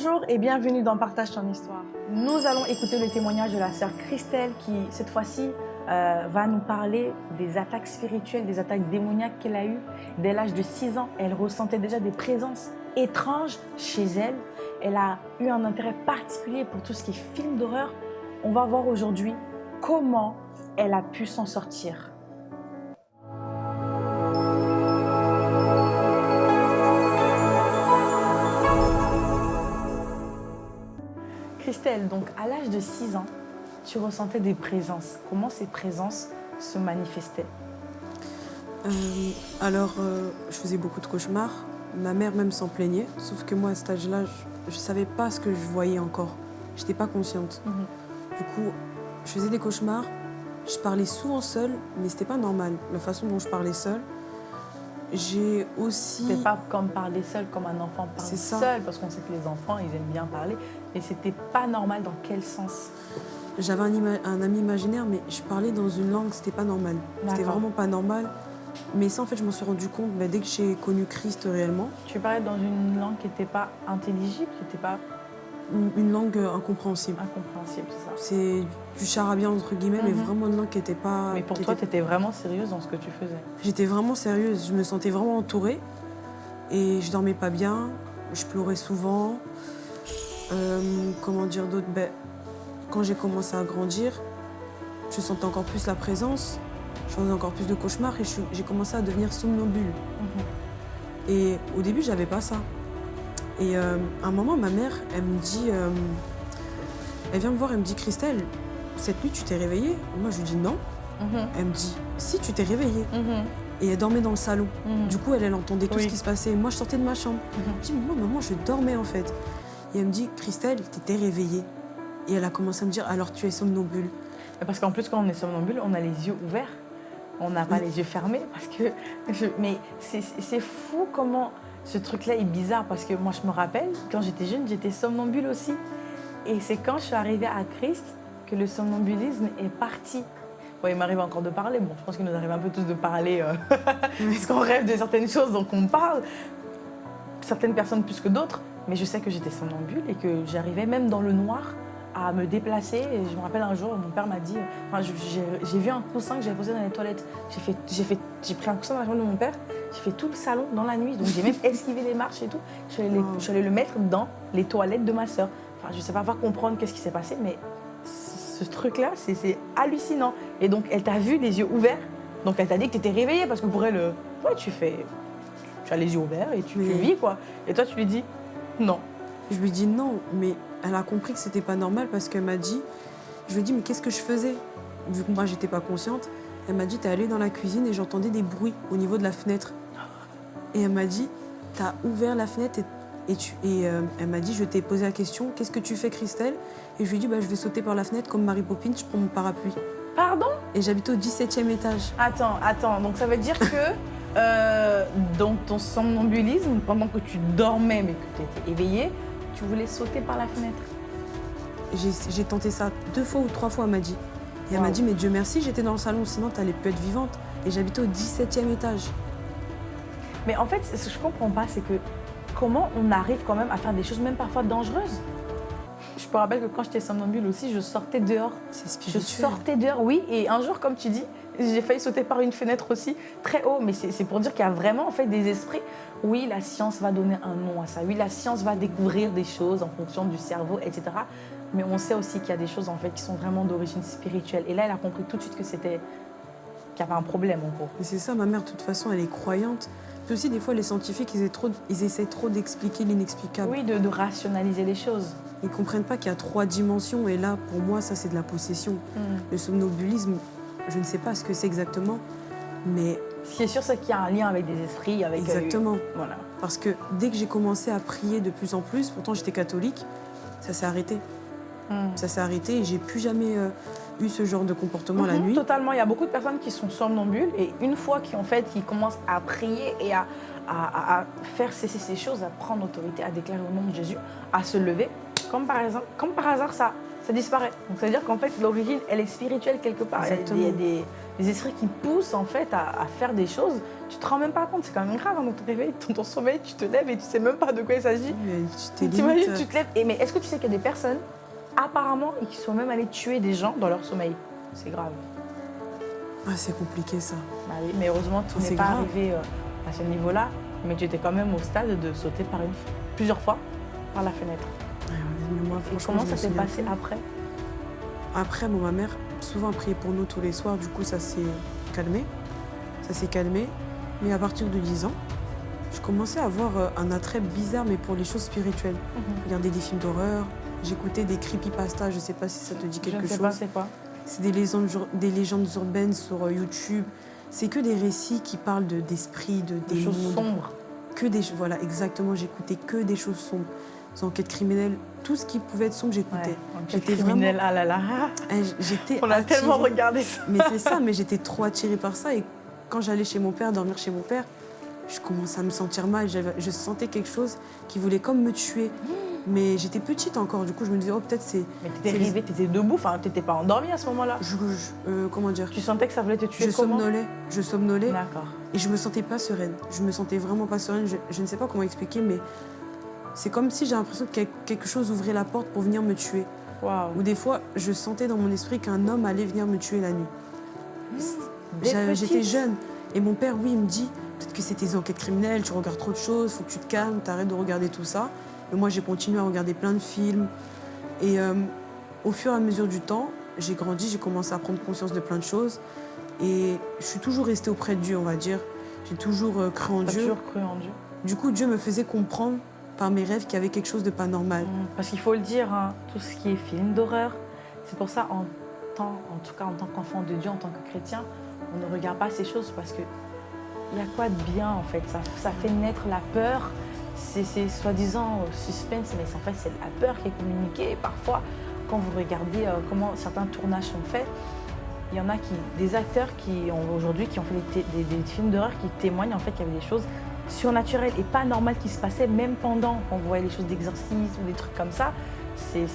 Bonjour et bienvenue dans Partage ton histoire. Nous allons écouter le témoignage de la sœur Christelle qui, cette fois-ci, euh, va nous parler des attaques spirituelles, des attaques démoniaques qu'elle a eues. Dès l'âge de 6 ans, elle ressentait déjà des présences étranges chez elle. Elle a eu un intérêt particulier pour tout ce qui est film d'horreur. On va voir aujourd'hui comment elle a pu s'en sortir. Christelle, donc à l'âge de 6 ans, tu ressentais des présences. Comment ces présences se manifestaient? Euh, alors, euh, je faisais beaucoup de cauchemars. Ma mère même s'en plaignait. Sauf que moi, à cet âge-là, je ne savais pas ce que je voyais encore. Je n'étais pas consciente. Mhm. Du coup, je faisais des cauchemars. Je parlais souvent seule, mais c'était pas normal. La façon dont je parlais seule. J'ai aussi... C'était pas comme parler seul, comme un enfant parle C'est ça. seul, parce qu'on sait que les enfants, ils aiment bien parler, mais c'était pas normal dans quel sens? J'avais un, ami imaginaire, mais je parlais dans une langue, c'était pas normal. C'était vraiment pas normal. Mais ça, en fait, je m'en suis rendu compte bah, dès que j'ai connu Christ réellement. Tu parlais dans une langue qui n'était pas intelligible, qui n'était pas Une, langue incompréhensible. incompréhensible, c'est ça. C'est du charabia, entre guillemets, mais Mhm. vraiment une langue qui n'était pas... Mais pour toi, tu étais vraiment sérieuse dans ce que tu faisais. J'étais vraiment sérieuse, je me sentais vraiment entourée. Et je dormais pas bien, je pleurais souvent. Euh, comment dire d'autre? Ben, Quand j'ai commencé à grandir, je sentais encore plus la présence, je faisais encore plus de cauchemars et j'ai commencé à devenir somnambule. Mhm. Et au début, j'avais pas ça. Et euh, à un moment, ma mère, elle me dit, euh, elle vient me voir, elle me dit, Christelle, cette nuit, tu t'es réveillée? Moi, je lui dis non. Mhm. Elle me dit, si, tu t'es réveillée. Mhm. Et elle dormait dans le salon. Mhm. Du coup, elle, elle entendait tout Oui. ce qui se passait. Moi, je sortais de ma chambre. Je dis, mais moi, maman, je dormais en fait. Et elle me dit, Christelle, t'étais réveillée. Et elle a commencé à me dire, alors tu es somnambule. Parce qu'en plus, quand on est somnambule, on a les yeux ouverts. On n'a pas les yeux fermés. Parce que je- Mais c'est fou comment ce truc-là est bizarre. Parce que moi, je me rappelle, quand j'étais jeune, j'étais somnambule aussi. Et c'est quand je suis arrivée à Christ que le somnambulisme est parti. Bon, il m'arrive encore de parler. Bon, je pense qu'il nous arrive un peu tous de parler. euh, parce qu'on rêve de certaines choses, donc on parle. Certaines personnes plus que d'autres. Mais je sais que j'étais somnambule et que j'arrivais même dans le noir à me déplacer. Et je me rappelle un jour, mon père m'a dit, enfin, j'ai vu un coussin que j'avais posé dans les toilettes. J'ai fait, j'ai fait, j'ai pris un coussin dans la chambre de mon père. J'ai fait tout le salon dans la nuit. Donc j'ai même esquivé les marches et tout. Je suis allée, les- Wow. je suis allée le mettre dans les toilettes de ma sœur. Enfin, je sais pas faire comprendre qu'est-ce qui s'est passé, mais ce truc-là, c'est c'est hallucinant. Et donc, elle t'a vu les yeux ouverts. Donc, elle t'a dit que tu étais réveillée parce que pour elle, euh, ouais, tu fais, tu as les yeux ouverts et tu, tu Oui. vis quoi. Et toi, tu lui dis non. Je lui dis non, mais elle a compris que c'était pas normal parce qu'elle m'a dit, je lui ai dit, mais qu'est-ce que je faisais? Vu que moi, j'étais pas consciente, elle m'a dit, t'es allée dans la cuisine et j'entendais des bruits au niveau de la fenêtre. Et elle m'a dit, t'as ouvert la fenêtre et, et, tu, et euh, elle m'a dit, je t'ai posé la question, qu'est-ce que tu fais, Christelle? Et je lui ai dit, bah, je vais sauter par la fenêtre comme Mary Poppins, je prends mon parapluie. Pardon? Et j'habite au 17e étage. Attends, attends. Donc, ça veut dire que euh, dans ton somnambulisme, pendant que tu dormais mais que tu étais éveillée, tu voulais sauter par la fenêtre. J'ai tenté ça deux fois ou trois fois, elle m'a dit. Et elle Wow. m'a dit, mais Dieu merci, j'étais dans le salon, sinon t'allais plus être vivante. Et j'habitais au 17e étage. Mais en fait, ce que je comprends pas, c'est que comment on arrive quand même à faire des choses, même parfois dangereuses? Je me rappelle que quand j'étais somnambule aussi, je sortais dehors. C'est Je sortais dehors, oui. Et un jour, comme tu dis, j'ai failli sauter par une fenêtre aussi, très haut. Mais c'est pour dire qu'il y a vraiment en fait des esprits. Oui, la science va donner un nom à ça. Oui, la science va découvrir des choses en fonction du cerveau, etc. Mais on sait aussi qu'il y a des choses en fait qui sont vraiment d'origine spirituelle. Et là, elle a compris tout de suite que c'était qu'il y avait un problème en gros. C'est ça, ma mère, de toute façon, elle est croyante. Puis aussi, des fois, les scientifiques, ils, essaient trop, ils essaient trop d'expliquer l'inexplicable. Oui, de, de rationaliser les choses. Ils comprennent pas qu'il y a trois dimensions. Et là, pour moi, ça, c'est de la possession. Le somnambulisme, je ne sais pas ce que c'est exactement. Mais Ce qui est sûr, c'est qu'il y a un lien avec des esprits, avec. euh, exactement. voilà. Parce que dès que j'ai commencé à prier de plus en plus, pourtant j'étais catholique, ça s'est arrêté. Hmm. Ça s'est arrêté et j'ai plus jamais euh, eu ce genre de comportement la Mhm, nuit. Totalement. Il y a beaucoup de personnes qui sont somnambules et une fois qu'ils en fait, qu'ils commencent à prier et à, à- à- à faire cesser ces choses, à prendre autorité, à déclarer au nom de Jésus, à se lever, comme par, exemple, comme par hasard, ça, ça disparaît. Donc ça veut dire qu'en fait, l'origine, elle est spirituelle quelque part. Il y a des- Il y a des, des esprits qui poussent en fait à, à faire des choses. Tu te rends même pas compte, c'est quand même grave hein, dans ton réveil, dans ton sommeil, tu te lèves et tu sais même pas de quoi il s'agit. Tu t'es T'imagines, tu te lèves. Et, mais est-ce que tu sais qu'il y a des personnes, apparemment, et qui sont même allées tuer des gens dans leur sommeil? C'est grave. Ah, c'est compliqué ça. Bah oui, mais heureusement, tu Oh, n'es pas grave. arrivé euh, à ce niveau-là, mais tu étais quand même au stade de sauter par une, plusieurs fois par la fenêtre. Ouais, mais moi, Et franchement, comment je ça s'est passé plus. après? Après, bon, ma mère souvent priait pour nous tous les soirs, du coup ça s'est calmé. Ça s'est calmé. Mais à partir de 10 ans, je commençais à avoir euh, un attrait bizarre, mais pour les choses spirituelles. Regarder des films d'horreur, j'écoutais des creepypasta, je sais pas si ça te dit Je quelque ne sais chose. pas c'est quoi? C'est des légendes, des légendes urbaines sur euh, YouTube. C'est que des récits qui parlent de- d'esprits, de, Des choses sombres. que des voilà exactement j'écoutais que des choses sombres enquêtes criminelles tout ce qui pouvait être sombre j'écoutais Ouais, J'étais enquête criminelle, ah là là. J- j'étais On a attirée. tellement regardé ça. mais c'est ça mais j'étais trop attirée par ça et quand j'allais chez mon père dormir chez mon père je commençais à me sentir mal je sentais quelque chose qui voulait comme me tuer mais j'étais petite encore du coup je me disais oh peut-être c'est Mais t'étais C'est les- rêvé, t'étais debout, enfin t'étais pas endormi à ce moment-là. je, je- euh, comment dire? Tu sentais que ça voulait te tuer je comment? somnolais je somnolais D'accord. Et je me sentais pas sereine. Je me sentais vraiment pas sereine. Je, je ne sais pas comment expliquer, mais c'est comme si j'ai l'impression que quel- quelque chose ouvrait la porte pour venir me tuer. Ou des fois, je sentais dans mon esprit qu'un homme allait venir me tuer la nuit. J'a- J'étais jeune. Et mon père, oui, il me dit peut-être que c'est tes enquêtes criminelles, tu regardes trop de choses, faut que tu te calmes, t'arrêtes de regarder tout ça. Mais moi, j'ai continué à regarder plein de films. Et euh, au fur et à mesure du temps, j'ai grandi, j'ai commencé à prendre conscience de plein de choses. Et je suis toujours restée auprès de Dieu, on va dire. J'ai toujours euh, cru en Dieu. toujours cru en Dieu. Du coup, Dieu me faisait comprendre par mes rêves qu'il y avait quelque chose de pas normal. Mm, Parce qu'il faut le dire, hein, tout ce qui est film d'horreur, c'est pour ça, en, tant, en tout cas en tant qu'enfant de Dieu, en tant que chrétien, on ne regarde pas ces choses parce que il y a quoi de bien en fait? Ça, fait naître la peur. C'est soi-disant euh, suspense, mais en fait c'est la peur qui est communiquée. Parfois, quand vous regardez euh, comment certains tournages sont faits, il y en a qui, des acteurs qui ont aujourd'hui qui ont fait des films d'horreur qui témoignent en fait qu'il y avait des choses surnaturelles et pas normales qui se passaient même pendant vous voyez les choses d'exorcisme ou des trucs comme ça. C'est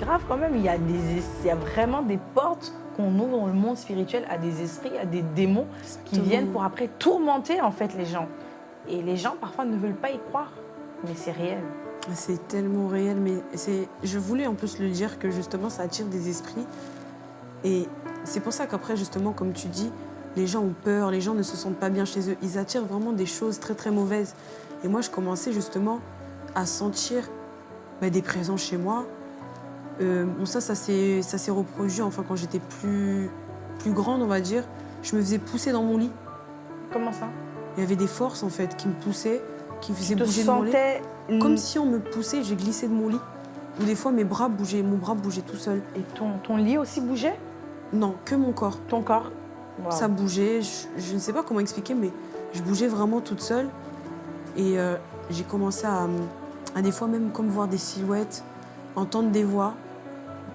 grave quand même. Il y, a des, es- il y a vraiment des portes qu'on ouvre dans le monde spirituel à des esprits, à des démons qui viennent pour après tourmenter en fait les gens. Et les gens parfois ne veulent pas y croire, mais c'est réel. C'est tellement réel, mais c'est. Je voulais en plus le dire que justement ça attire des esprits. Et c'est pour ça qu'après, justement, comme tu dis, les gens ont peur, les gens ne se sentent pas bien chez eux. Ils attirent vraiment des choses très très mauvaises. Et moi, je commençais justement à sentir bah, des présences chez moi. Euh, bon, ça, ça s'est reproduit enfin quand j'étais plus, plus grande, on va dire. Je me faisais pousser dans mon lit. Comment ça? Il y avait des forces en fait qui me poussaient, qui me faisaient te bouger de mon lit. sentais Comme si on me poussait, j'ai glissé de mon lit. Ou des fois, mes bras bougeaient, mon bras bougeait tout seul. Et ton, ton lit aussi bougeait? Non, que mon corps. Ton corps? Ça bougeait, je, je ne sais pas comment expliquer, mais je bougeais vraiment toute seule. Et euh, j'ai commencé à, à des fois même comme voir des silhouettes, entendre des voix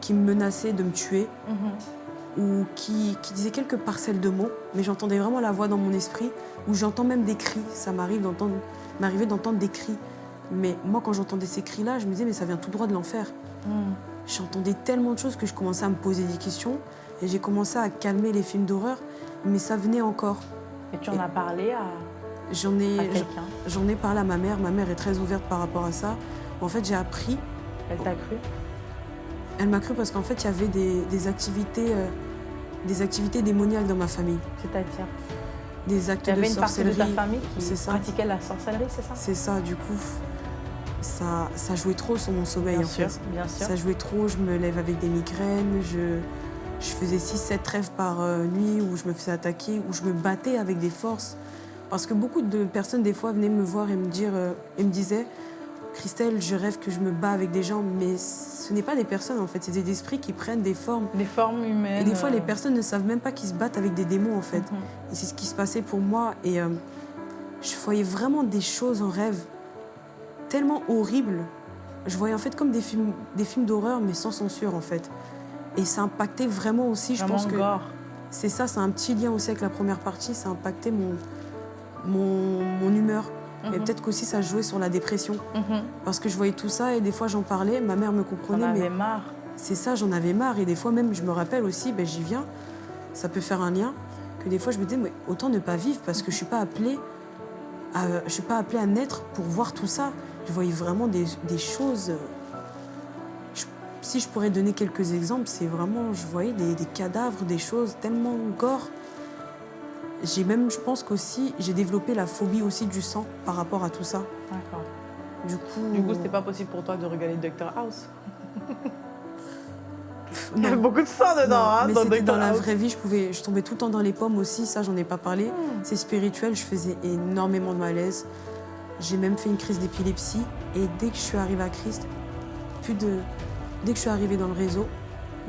qui me menaçaient de me tuer Mhm. ou qui, qui disaient quelques parcelles de mots, mais j'entendais vraiment la voix dans mon esprit, ou j'entends même des cris. Ça m'arrive d'entendre, m'arrivait d'entendre des cris. Mais moi, quand j'entendais ces cris-là, je me disais, mais ça vient tout droit de l'enfer. Mhm. J'entendais tellement de choses que je commençais à me poser des questions et j'ai commencé à calmer les films d'horreur, mais ça venait encore. Et tu en as parlé à, J'en ai, j'en ai parlé à ma mère. Ma mère est très ouverte par rapport à ça. En fait, j'ai appris. Elle t'a cru? Elle m'a cru parce qu'en fait, il y avait des, des activités, euh, des activités démoniales dans ma famille, C'est-à-dire? Des actes Il y de avait une partie de sorcellerie. ta famille qui ça. pratiquait la sorcellerie, c'est ça? C'est ça. Du coup, ça, ça jouait trop sur mon sommeil Bien en sûr, fait. bien sûr. Ça jouait trop, je me lève avec des migraines, je, je faisais 6-7 rêves par euh, nuit où je me faisais attaquer, où je me battais avec des forces. Parce que beaucoup de personnes, des fois, venaient me voir et me, dire, euh, et me disaient Christelle, je rêve que je me bats avec des gens, mais ce n'est pas des personnes en fait, c'est des esprits qui prennent des formes. Des formes humaines. Et des fois, les euh, personnes ne savent même pas qu'ils se battent avec des démons en fait. mhm. Et c'est ce qui se passait pour moi. Et euh, je voyais vraiment des choses en rêve tellement horribles. Je voyais en fait comme des films, des films d'horreur, mais sans censure en fait. Et ça impactait vraiment aussi, je Vraiment pense que c'est ça, c'est un petit lien aussi avec la première partie, ça impactait mon, mon, mon humeur. Et Mhm. peut-être qu'aussi ça jouait sur la dépression. Mhm. Parce que je voyais tout ça et des fois j'en parlais, ma mère me comprenait, mais avais marre. c'est ça, j'en avais marre. Et des fois même, je me rappelle aussi, ben, j'y viens, ça peut faire un lien, que des fois je me disais, mais autant ne pas vivre parce que je suis pas appelée à, je suis pas appelée à naître pour voir tout ça. Je voyais vraiment des, des choses. Si je pourrais donner quelques exemples, c'est vraiment, je voyais des, des cadavres, des choses tellement gore. J'ai même, je pense qu'aussi, j'ai développé la phobie aussi du sang par rapport à tout ça. D'accord. Du coup, Du coup, c'était pas possible pour toi de regarder Doctor House. Il y a non. beaucoup de sang dedans, Non, hein, mais dans Dr. dans la vraie vie, je pouvais, je tombais tout le temps dans les pommes aussi, ça j'en ai pas parlé. Hmm. C'est spirituel, je faisais énormément de malaise. J'ai même fait une crise d'épilepsie et dès que je suis arrivée à Christ, plus de, dès que je suis arrivée dans le réseau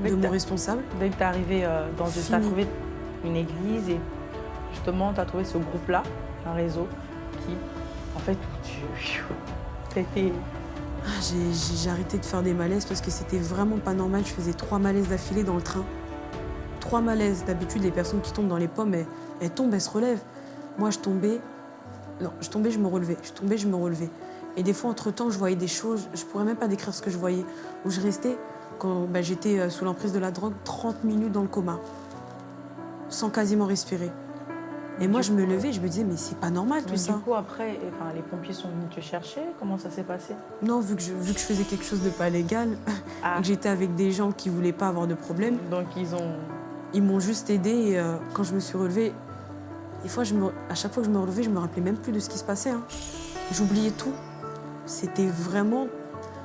Dès de mon responsable, Dès que tu es arrivé euh, dans. Tu as trouvé une église et justement, tu as trouvé ce groupe-là, un réseau qui, en fait, tu. Été. ah, j'ai arrêté de faire des malaises parce que c'était vraiment pas normal. Je faisais trois malaises d'affilée dans le train. Trois malaises. D'habitude, les personnes qui tombent dans les pommes, elles, elles tombent, elles se relèvent. Moi, je tombais. Non, je tombais, je me relevais. Je tombais, je me relevais. Et des fois, entre-temps, je voyais des choses, je pourrais même pas décrire ce que je voyais. Où je restais, quand bah, j'étais euh, sous l'emprise de la drogue, 30 minutes dans le coma. Sans quasiment respirer. Et moi, je me levais, je me disais, mais c'est pas normal tout Mais ça. du coup, après, enfin, les pompiers sont venus te chercher. Comment ça s'est passé? Non, vu que, je, vu que je faisais quelque chose de pas légal, Ah, et que j'étais avec des gens qui voulaient pas avoir de problème, donc ils ont. ils m'ont juste aidé. Et euh, quand je me suis relevée, des fois, je me, à chaque fois que je me relevais, je me rappelais même plus de ce qui se passait. hein. J'oubliais tout. C'était vraiment.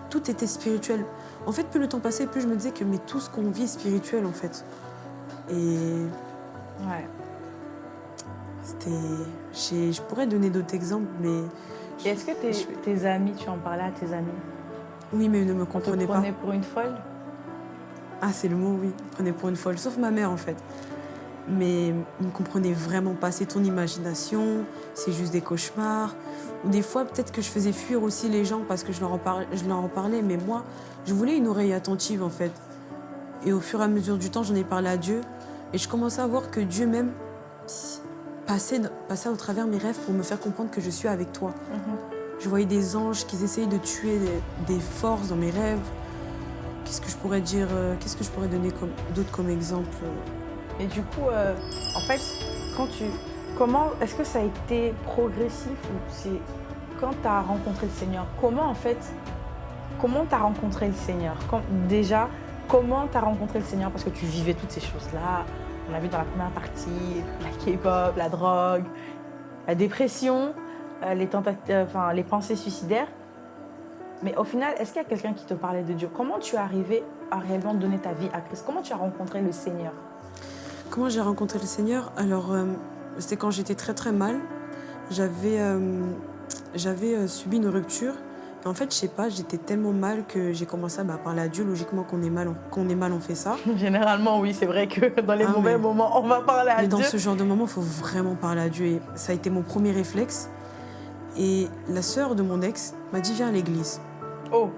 Tout était spirituel. En fait, plus le temps passait, plus je me disais que mais tout ce qu'on vit est spirituel, en fait. Et Ouais. c'était. Je pourrais donner d'autres exemples, mais. Et est-ce que tes, Je- tes amis, tu en parlais à tes amis? Oui, mais ils ne me comprenaient pas. prenait pour une folle? Ah, c'est le mot, oui. Ils prenaient pour une folle, sauf ma mère en fait. Mais ils ne comprenaient vraiment pas. C'est ton imagination, c'est juste des cauchemars. Ou des fois, peut-être que je faisais fuir aussi les gens parce que je leur, en par- je leur en parlais. Mais moi, je voulais une oreille attentive en fait. Et au fur et à mesure du temps, j'en ai parlé à Dieu. Et je commençais à voir que Dieu même passait, passait au travers mes rêves pour me faire comprendre que je suis avec toi. Mhm. Je voyais des anges qui essayaient de tuer des, des forces dans mes rêves. Qu'est-ce que je pourrais dire euh, Qu'est-ce que je pourrais donner comme d'autres comme exemple euh, Et du coup, euh, en fait, quand tu. Comment. Est-ce que ça a été progressif ou c'est. Quand tu as rencontré le Seigneur, comment en fait. Comment tu as rencontré le Seigneur? Déjà, comment tu as rencontré le Seigneur? Parce que tu vivais toutes ces choses-là. On a vu dans la première partie la K-pop, la drogue, la dépression, euh, les, euh, les pensées suicidaires. Mais au final, est-ce qu'il y a quelqu'un qui te parlait de Dieu? Comment tu es arrivé à réellement donner ta vie à Christ? Comment tu as rencontré le Seigneur? Comment j'ai rencontré le Seigneur? Alors, euh, c'était quand j'étais très très mal. J'avais euh, j'avais euh, subi une rupture. Et en fait, je sais pas, j'étais tellement mal que j'ai commencé à bah, parler à Dieu. Logiquement, qu'on est mal, on- qu'on est mal, on fait ça. Généralement, oui, c'est vrai que dans les Ah, mauvais mais- moments, on va parler à Mais dans Dieu. ce genre de moment, il faut vraiment parler à Dieu. Et ça a été mon premier réflexe. Et la sœur de mon ex m'a dit Viens à l'église. Oh,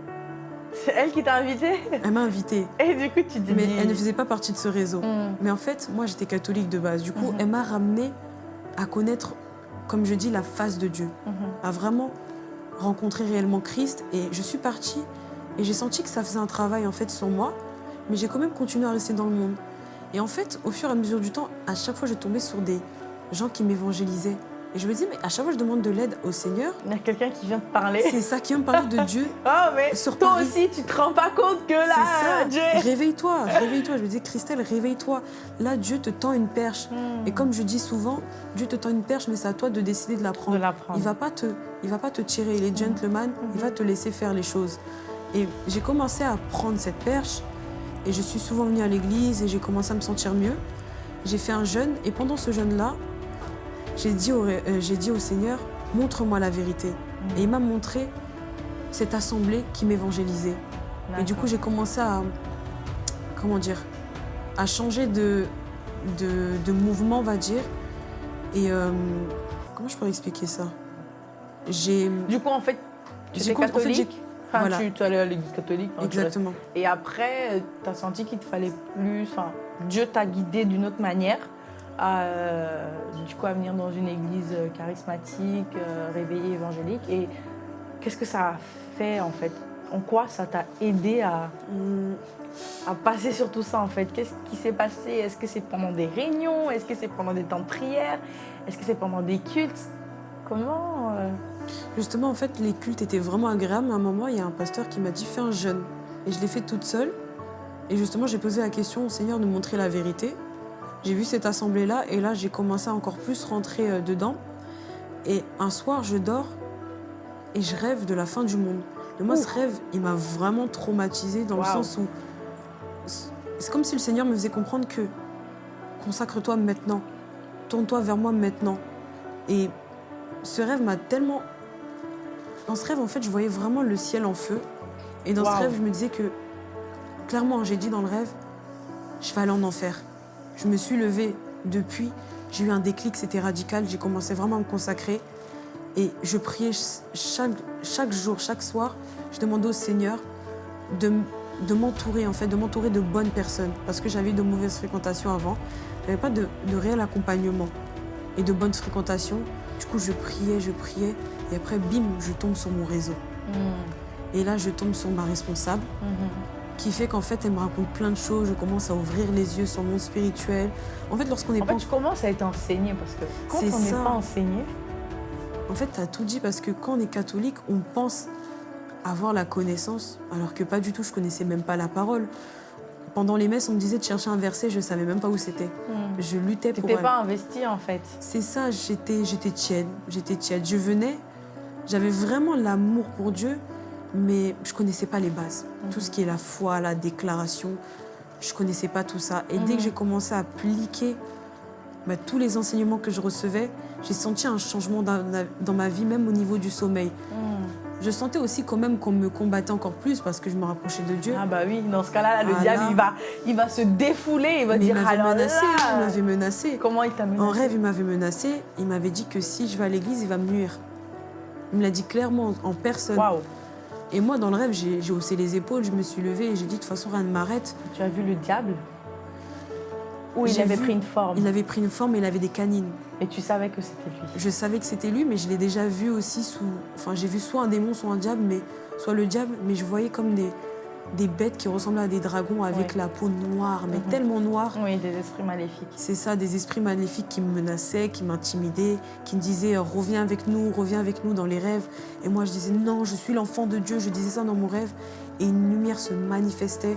c'est elle qui t'a invité Elle m'a invitée. Et du coup, tu te Mais dis... elle ne faisait pas partie de ce réseau. Hmm. Mais en fait, moi, j'étais catholique de base. Du coup, Mhm. elle m'a ramenée à connaître, comme je dis, la face de Dieu. Mhm. À vraiment rencontrer réellement Christ. Et je suis partie et j'ai senti que ça faisait un travail, en fait, sur moi. Mais j'ai quand même continué à rester dans le monde. Et en fait, au fur et à mesure du temps, à chaque fois, je tombais sur des gens qui m'évangélisaient. Et je me disais, mais à chaque fois, je demande de l'aide au Seigneur. Il y a quelqu'un qui vient te parler. C'est ça qui vient me parler de Dieu. Oh, mais Sur toi Paris. aussi, tu te rends pas compte que là, ça. Dieu... Réveille-toi, réveille-toi. Je me disais, Christelle, réveille-toi. Là, Dieu te tend une perche. Hmm. Et comme je dis souvent, Dieu te tend une perche, mais c'est à toi de décider de la De prendre. l'apprendre. Il va pas te, il va pas te tirer. Il est gentleman. Il va te laisser faire les choses. Et j'ai commencé à prendre cette perche. Et je suis souvent venue à l'église et j'ai commencé à me sentir mieux. J'ai fait un jeûne et pendant ce jeûne-là, j'ai dit, au, euh, dit au Seigneur, montre-moi la vérité. Et il m'a montré cette assemblée qui m'évangélisait. Et du coup, j'ai commencé à, comment dire, à changer de, de, de mouvement, on va dire. Et euh, comment je pourrais expliquer ça? J'ai Du coup, en fait, tu étais con- en fait, catholique? Enfin, voilà. tu, tu allais à l'église catholique. exactement. Et après, tu as senti qu'il te fallait plus. Enfin, Dieu t'a guidé d'une autre manière? À, euh, du coup, à venir dans une église euh, charismatique, euh, réveillée, évangélique. Et qu'est-ce que ça a fait, en fait? En quoi ça t'a aidé à, Hum, à passer sur tout ça en fait? Qu'est-ce qui s'est passé? Est-ce que c'est pendant des réunions? Est-ce que c'est pendant des temps de prière? Est-ce que c'est pendant des cultes? Comment euh, Justement, en fait, les cultes étaient vraiment agréables. À un moment, il y a un pasteur qui m'a dit fais un jeûne. Et je l'ai fait toute seule. Et justement, j'ai posé la question au Seigneur de montrer la vérité. J'ai vu cette assemblée-là et là, j'ai commencé à encore plus rentrer euh, dedans. Et un soir, je dors et je rêve de la fin du monde. Et moi, ce rêve, il m'a vraiment traumatisée dans le sens où c'est comme si le Seigneur me faisait comprendre que consacre-toi maintenant, tourne-toi vers moi maintenant. Et ce rêve m'a tellement dans ce rêve, en fait, je voyais vraiment le ciel en feu. Et dans ce rêve, je me disais que, clairement, j'ai dit dans le rêve, je vais aller en enfer. Je me suis levée depuis, j'ai eu un déclic, c'était radical, j'ai commencé vraiment à me consacrer. Et je priais ch- chaque, chaque jour, chaque soir, je demandais au Seigneur de, de m'entourer, en fait, de m'entourer de bonnes personnes. Parce que j'avais eu de mauvaises fréquentations avant. J'avais pas de, de réel accompagnement et de bonnes fréquentations. Du coup, je priais, je priais. Et après, bim, je tombe sur mon réseau. hmm, Et là, je tombe sur ma responsable, mhm. Qui fait qu'en fait, elle me raconte plein de choses. Je commence à ouvrir les yeux sur le monde spirituel. En fait, lorsqu'on n'est En pas... fait, tu commences à être enseigné parce que quand C'est on n'est pas enseigné, En fait, tu as tout dit parce que quand on est catholique, on pense avoir la connaissance, alors que pas du tout, je connaissais même pas la parole. Pendant les messes, on me disait de chercher un verset, je savais même pas où c'était. hmm, Je luttais pour elle. pas investi en fait. C'est ça, j'étais, j'étais tiède, j'étais tiède. Je venais, j'avais vraiment l'amour pour Dieu, mais je connaissais pas les bases. Tout ce qui est la foi, la déclaration, je connaissais pas tout ça. Et dès Mhm. que j'ai commencé à appliquer bah, tous les enseignements que je recevais, j'ai senti un changement dans, dans ma vie, même au niveau du sommeil. Hmm. Je sentais aussi quand même qu'on me combattait encore plus parce que je me rapprochais de Dieu. Ah bah oui, dans ce cas-là, le Ah diable, là. il va, il va se défouler, il va Mais il dire m'avait alors menacé, il là, m'avait menacé. comment il t'a menacé En rêve, il m'avait menacé. Il m'avait dit que si je vais à l'église, il va me nuire. Il me l'a dit clairement, en personne. Waouh, Et moi, dans le rêve, j'ai haussé les épaules, je me suis levée et j'ai dit de toute façon, rien ne m'arrête. tu as vu le diable Ou il avait vu- pris une forme Il avait pris une forme et il avait des canines. et tu savais que c'était lui. Je savais que c'était lui, mais je l'ai déjà vu aussi sous. Enfin, j'ai vu soit un démon, soit un diable, mais soit le diable, mais je voyais comme des, des bêtes qui ressemblaient à des dragons avec Ouais. la peau noire, mais Mhm. tellement noire. Oui, des esprits maléfiques. C'est ça, des esprits maléfiques qui me menaçaient, qui m'intimidaient, qui me disaient euh, reviens avec nous, reviens avec nous dans les rêves. Et moi je disais non, je suis l'enfant de Dieu, je disais ça dans mon rêve. Et une lumière se manifestait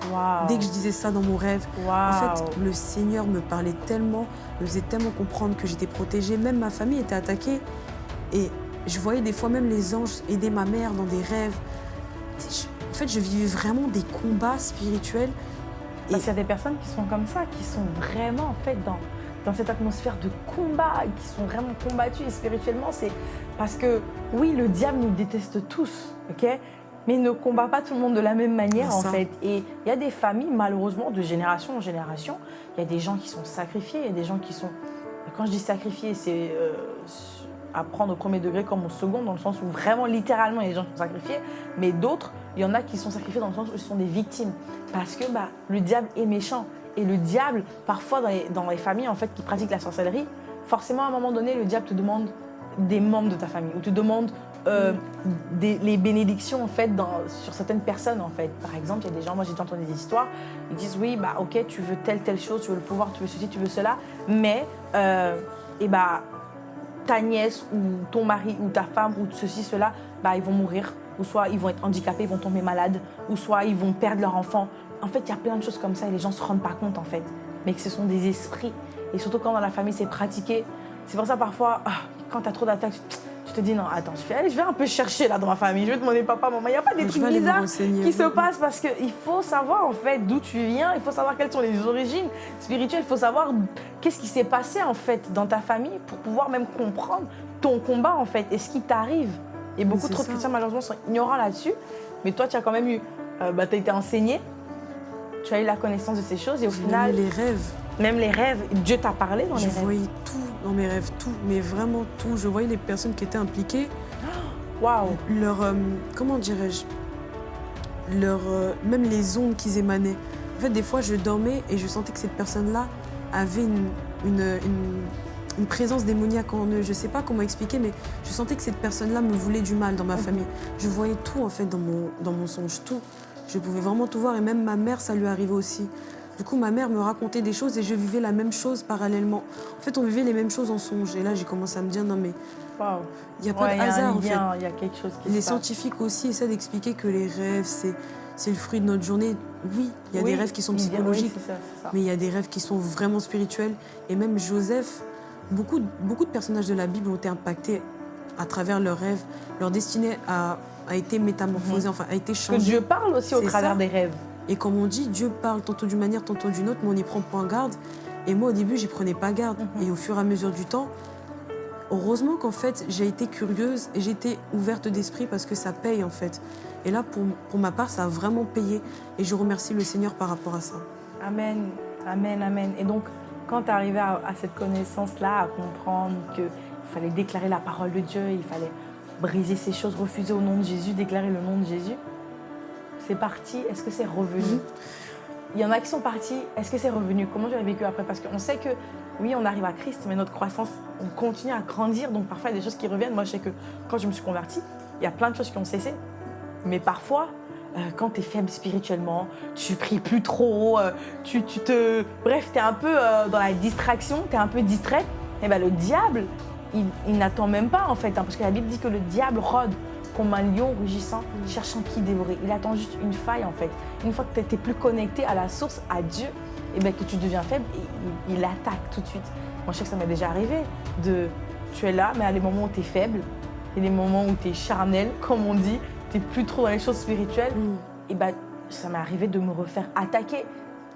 dès que je disais ça dans mon rêve. En fait, le Seigneur me parlait tellement, me faisait tellement comprendre que j'étais protégée. Même ma famille était attaquée. Et je voyais des fois même les anges aider ma mère dans des rêves. Je- fait, je vivais vraiment des combats spirituels. Parce qu'il y a des personnes qui sont comme ça, qui sont vraiment en fait dans, dans cette atmosphère de combat, qui sont vraiment combattues et spirituellement, c'est parce que oui, le diable nous déteste tous, ok? Mais il ne combat pas tout le monde de la même manière en fait. Et il y a des familles, malheureusement, de génération en génération, il y a des gens qui sont sacrifiés, il y a des gens qui sont... Quand je dis sacrifiés, c'est euh, à prendre au premier degré comme au second, dans le sens où vraiment, littéralement, il y a des gens qui sont sacrifiés, mais d'autres, il y en a qui sont sacrifiés dans le sens où ils sont des victimes. Parce que bah, le diable est méchant. Et le diable, parfois dans les, familles en fait, qui pratiquent la sorcellerie, forcément à un moment donné, le diable te demande des membres de ta famille ou te demande euh, des, les bénédictions en fait sur certaines personnes en fait. Par exemple, il y a des gens, moi j'ai déjà entendu des histoires, ils disent oui, bah ok, tu veux telle telle chose, tu veux le pouvoir, tu veux ceci, tu veux cela, mais euh, et bah ta nièce ou ton mari ou ta femme ou ceci, cela, bah, ils vont mourir. Ou soit ils vont être handicapés, ils vont tomber malades. Ou soit ils vont perdre leur enfant. En fait, il y a plein de choses comme ça et les gens ne se rendent pas compte en fait. Mais que ce sont des esprits. Et surtout quand dans la famille c'est pratiqué. C'est pour ça parfois, ah, quand tu as trop d'attaques, tu- te dis non, attends, je vais, aller, je vais un peu chercher là dans ma famille. Je vais demander papa, maman. Il n'y a pas des Je trucs bizarres qui se passent parce qu'il faut savoir en fait d'où tu viens, il faut savoir quelles sont les origines spirituelles, il faut savoir qu'est-ce qui s'est passé en fait dans ta famille pour pouvoir même comprendre ton combat en fait et ce qui t'arrive. Et beaucoup trop de chrétiens malheureusement sont ignorants là-dessus, mais toi tu as quand même eu, euh, bah, tu as été enseigné, tu as eu la connaissance de ces choses et au final, les rêves. même les rêves, Dieu t'a parlé dans les Je rêves. voyais tout dans mes rêves, tout, mais vraiment tout. Je voyais les personnes qui étaient impliquées, Waouh, leur, euh, comment dirais-je, leur, euh, même les ondes qu'ils émanaient. En fait, des fois, je dormais et je sentais que cette personne-là avait une, une, une- une présence démoniaque en eux. Je sais pas comment expliquer, mais je sentais que cette personne-là me voulait du mal dans ma famille. Je voyais tout en fait dans mon, dans mon songe, tout. Je pouvais vraiment tout voir et même ma mère, ça lui arrivait aussi. Du coup, ma mère me racontait des choses et je vivais la même chose parallèlement. En fait, on vivait les mêmes choses en songe. Et là, j'ai commencé à me dire, non mais, il n'y a pas Ouais, de il y a un hasard en fait. lien, Il y a quelque chose qui Les se passe. scientifiques aussi essaient d'expliquer que les rêves, c'est c'est le fruit de notre journée. Oui, il y a Oui, des rêves qui sont oui, psychologiques, ça. mais il y a des rêves qui sont vraiment spirituels. Et même Joseph, beaucoup, de- beaucoup de personnages de la Bible ont été impactés à travers leurs rêves. Leur destinée a, a été métamorphosée, enfin a été Parce que changée. Dieu parle aussi au travers ça. des rêves. Et comme on dit, Dieu parle tantôt d'une manière, tantôt d'une autre, mais on n'y prend point garde. Et moi, au début, j'y prenais pas garde. Mhm. Et au fur et à mesure du temps, heureusement qu'en fait, j'ai été curieuse et j'ai été ouverte d'esprit parce que ça paye, en fait. Et là, pour, pour ma part, ça a vraiment payé. Et je remercie le Seigneur par rapport à ça. Amen, amen, amen. Et donc, quand tu arrivé à, à cette connaissance-là, à comprendre qu'il fallait déclarer la parole de Dieu, il fallait briser ces choses, refuser au nom de Jésus, déclarer le nom de Jésus, c'est parti. Est-ce que c'est revenu? Mhm. Il y en a qui sont partis. Est-ce que c'est revenu? Comment tu as vécu après? Parce qu'on sait que, oui, on arrive à Christ, mais notre croissance, on continue à grandir. Donc, parfois, il y a des choses qui reviennent. Moi, je sais que quand je me suis convertie, il y a plein de choses qui ont cessé. Mais parfois, quand tu es faible spirituellement, tu pries plus trop, euh, tu, tu te... Bref, tu es un peu euh, dans la distraction, tu es un peu distrait. Et ben le diable, il, il n'attend même pas en fait, hein, parce que la Bible dit que le diable rôde comme un lion rugissant, cherchant qui dévorer. Il attend juste une faille en fait. Une fois que tu n'es plus connecté à la source, à Dieu, et ben que tu deviens faible, il, il attaque tout de suite. Moi, je sais que ça m'est déjà arrivé de... Tu es là, mais à des moments où tu es faible, et des moments où tu es charnel, comme on dit, tu n'es plus trop dans les choses spirituelles, et ben, ça m'est arrivé de me refaire attaquer,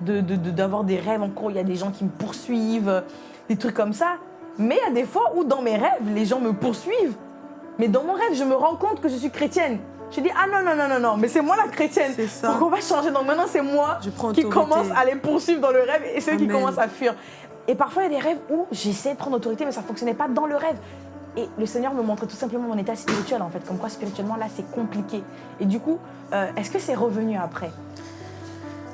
de, de- de- d'avoir des rêves en cours, il y a des gens qui me poursuivent, des trucs comme ça. Mais il y a des fois où dans mes rêves, les gens me poursuivent. Mais dans mon rêve, je me rends compte que je suis chrétienne. Je dis, ah non, non, non, non, non, mais c'est moi la chrétienne. C'est ça. Donc on va changer. Donc maintenant, c'est moi Je prends qui commence à les poursuivre dans le rêve et ceux qui commencent à fuir. Et parfois, il y a des rêves où j'essaie de prendre autorité, mais ça ne fonctionnait pas dans le rêve. Et le Seigneur me montrait tout simplement mon état spirituel, en fait. Comme quoi, spirituellement, là, c'est compliqué. Et du coup, euh, est-ce que c'est revenu après?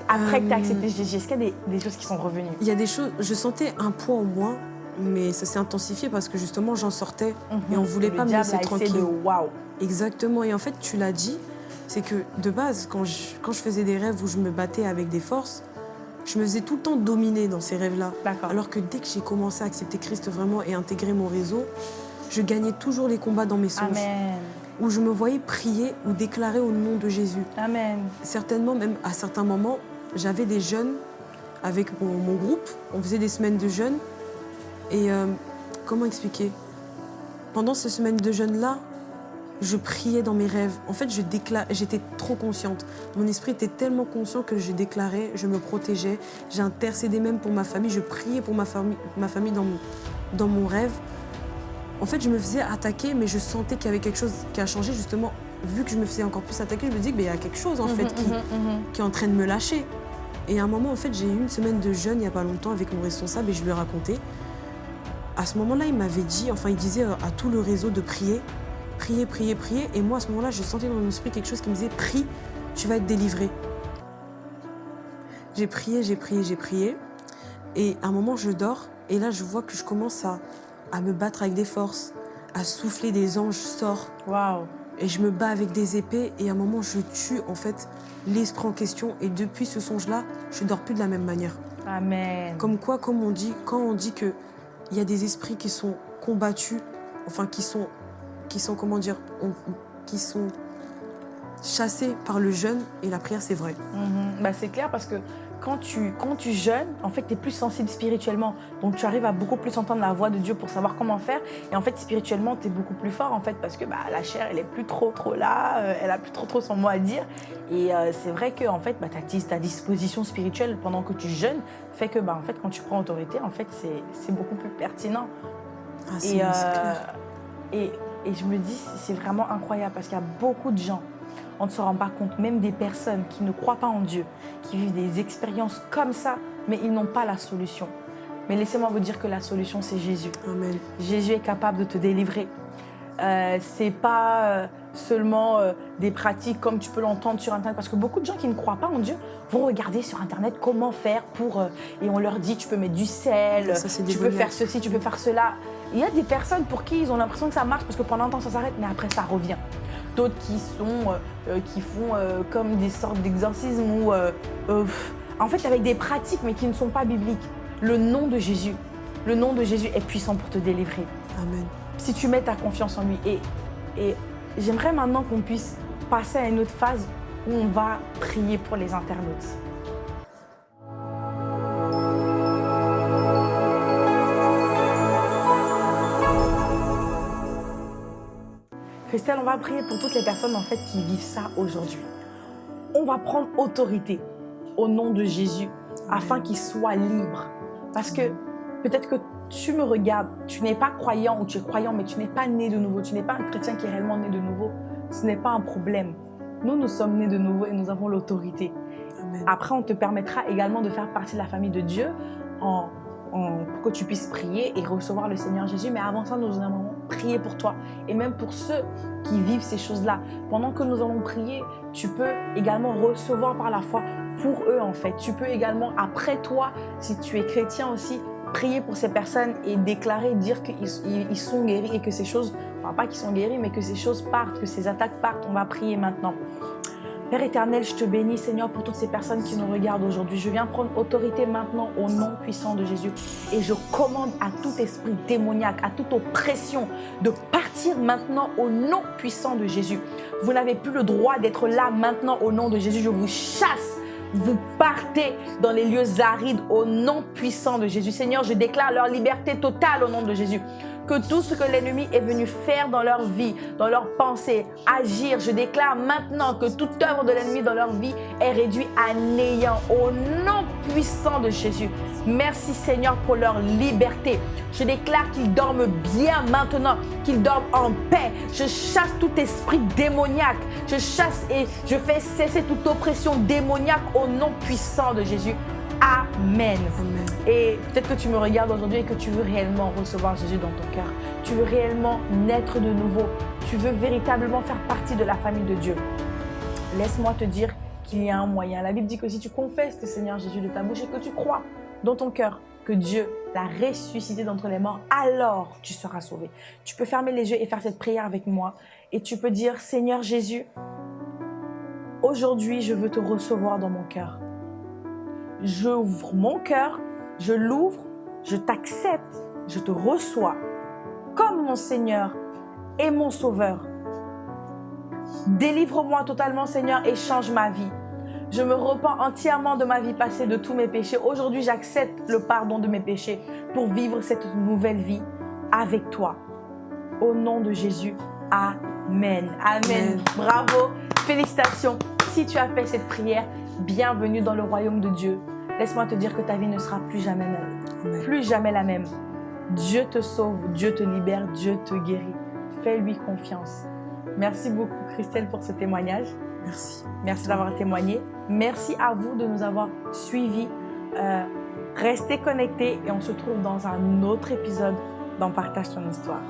Après que tu as Euh, accepté Jésus, est-ce qu'il y a des, des choses qui sont revenues? Il y a des choses, je sentais un poids en moi, mais ça s'est intensifié parce que justement, j'en sortais et on voulait Le pas me laisser tranquille. de waouh. Exactement. Et en fait, tu l'as dit, c'est que de base, quand je, quand je faisais des rêves où je me battais avec des forces, je me faisais tout le temps dominer dans ces rêves-là. D'accord. Alors que dès que j'ai commencé à accepter Christ vraiment et intégrer mon réseau, je gagnais toujours les combats dans mes songes. Amen. Où je me voyais prier ou déclarer au nom de Jésus. Amen. Certainement, même à certains moments, j'avais des jeunes avec mon, mon groupe. On faisait des semaines de jeûne. Et euh, comment expliquer? Pendant ces semaines de jeûne-là, je priais dans mes rêves. En fait, j'étais trop consciente. Mon esprit était tellement conscient que je déclarais, je me protégeais. J'ai intercédé même pour ma famille. Je priais pour ma famille, ma famille dans, mon, dans mon rêve. En fait, je me faisais attaquer, mais je sentais qu'il y avait quelque chose qui a changé. Justement, vu que je me faisais encore plus attaquer, je me dis qu'il y a quelque chose en fait Mhm, qui, mhm, mhm. qui est en train de me lâcher. Et à un moment, en fait, j'ai eu une semaine de jeûne il n'y a pas longtemps avec mon responsable et je lui ai raconté. À ce moment-là, il m'avait dit, enfin, il disait euh, à tout le réseau de prier, prier, prier, prier. Et moi, à ce moment-là, je sentais dans mon esprit quelque chose qui me disait, prie, tu vas être délivré. J'ai prié, j'ai prié, j'ai prié. Et à un moment, je dors. Et là, je vois que je commence à, à me battre avec des forces, à souffler des anges sortent. Waouh. Et je me bats avec des épées et à un moment je tue en fait l'esprit en question et depuis ce songe-là, je dors plus de la même manière. Amen. Comme quoi, comme on dit, quand on dit que il y a des esprits qui sont combattus, enfin qui sont, qui sont comment dire, on- qui sont chassés par le jeûne et la prière, c'est vrai. Mhm. Bah, c'est clair parce que quand tu, quand tu jeûnes, en fait, tu es plus sensible spirituellement. Donc, tu arrives à beaucoup plus entendre la voix de Dieu pour savoir comment faire. Et en fait, spirituellement, tu es beaucoup plus fort, en fait, parce que bah, la chair, elle est plus trop, trop là. euh, elle a plus trop, trop son mot à dire. Et euh, c'est vrai que, en fait, bah, ta, ta disposition spirituelle pendant que tu jeûnes fait que, bah, en fait, quand tu prends autorité, en fait, c'est beaucoup plus pertinent. Ah, Et, euh, et, et je me dis, c'est vraiment incroyable parce qu'il y a beaucoup de gens, on ne se rend pas compte, même des personnes qui ne croient pas en Dieu, qui vivent des expériences comme ça, mais ils n'ont pas la solution. Mais laissez-moi vous dire que la solution, c'est Jésus. Amen. Jésus est capable de te délivrer. Euh, c'est pas euh, seulement euh, des pratiques comme tu peux l'entendre sur Internet. Parce que beaucoup de gens qui ne croient pas en Dieu vont regarder sur Internet comment faire pour... euh, et on leur dit, tu peux mettre du sel, Ça, tu peux faire ceci, tu peux faire cela. Il y a des personnes pour qui ils ont l'impression que ça marche parce que pendant un temps ça s'arrête, mais après ça revient. D'autres qui sont, euh, euh, qui font euh, comme des sortes d'exorcismes ou, en fait, avec des pratiques mais qui ne sont pas bibliques. Le nom de Jésus, le nom de Jésus est puissant pour te délivrer. Amen. Si tu mets ta confiance en lui. Et, et j'aimerais maintenant qu'on puisse passer à une autre phase où on va prier pour les internautes. Christelle, on va prier pour toutes les personnes en fait qui vivent ça aujourd'hui. On va prendre autorité au nom de Jésus afin qu'ils soient libres. Parce que peut-être que tu me regardes, tu n'es pas croyant ou tu es croyant, mais tu n'es pas né de nouveau. Tu n'es pas un chrétien qui est réellement né de nouveau. Ce n'est pas un problème. Nous, nous sommes nés de nouveau et nous avons l'autorité. Après, on te permettra également de faire partie de la famille de Dieu en, pour que tu puisses prier et recevoir le Seigneur Jésus. Mais avant ça, nous allons prier pour toi et même pour ceux qui vivent ces choses-là. Pendant que nous allons prier, tu peux également recevoir par la foi pour eux en fait. Tu peux également, après toi, si tu es chrétien aussi, prier pour ces personnes et déclarer, dire qu'ils ils- ils sont guéris et que ces choses, enfin pas qu'ils sont guéris, mais que ces choses partent, que ces attaques partent. On va prier maintenant. Père éternel, je te bénis, Seigneur, pour toutes ces personnes qui nous regardent aujourd'hui. Je viens prendre autorité maintenant au nom puissant de Jésus. Et je commande à tout esprit démoniaque, à toute oppression, de partir maintenant au nom puissant de Jésus. Vous n'avez plus le droit d'être là maintenant au nom de Jésus. Je vous chasse. Vous partez dans les lieux arides au nom puissant de Jésus. Seigneur, je déclare leur liberté totale au nom de Jésus. Que tout ce que l'ennemi est venu faire dans leur vie, dans leurs pensées, agir, je déclare maintenant que toute œuvre de l'ennemi dans leur vie est réduite à néant au nom puissant de Jésus. Merci Seigneur pour leur liberté. Je déclare qu'ils dorment bien maintenant, qu'ils dorment en paix. Je chasse tout esprit démoniaque. Je chasse et je fais cesser toute oppression démoniaque au nom puissant de Jésus. Amen. Amen. Et peut-être que tu me regardes aujourd'hui et que tu veux réellement recevoir Jésus dans ton cœur. Tu veux réellement naître de nouveau. Tu veux véritablement faire partie de la famille de Dieu. Laisse-moi te dire qu'il y a un moyen. La Bible dit que si tu confesses le Seigneur Jésus de ta bouche et que tu crois dans ton cœur que Dieu l'a ressuscité d'entre les morts, alors tu seras sauvé. Tu peux fermer les yeux et faire cette prière avec moi. Et tu peux dire, Seigneur Jésus, aujourd'hui je veux te recevoir dans mon cœur. J'ouvre mon cœur, je l'ouvre, je t'accepte, je te reçois comme mon Seigneur et mon Sauveur. Délivre-moi totalement, Seigneur, et change ma vie. Je me repens entièrement de ma vie passée, de tous mes péchés. Aujourd'hui, j'accepte le pardon de mes péchés pour vivre cette nouvelle vie avec toi. Au nom de Jésus, Amen. Amen. Amen. Bravo. Félicitations. Si tu as fait cette prière, bienvenue dans le royaume de Dieu. Laisse-moi te dire que ta vie ne sera plus jamais même. Amen. Plus jamais la même. Dieu te sauve, Dieu te libère, Dieu te guérit. Fais-lui confiance. Merci beaucoup Christelle pour ce témoignage. Merci. Merci d'avoir témoigné. Merci à vous de nous avoir suivis. Euh, restez connectés et on se trouve dans un autre épisode dans Partage ton histoire.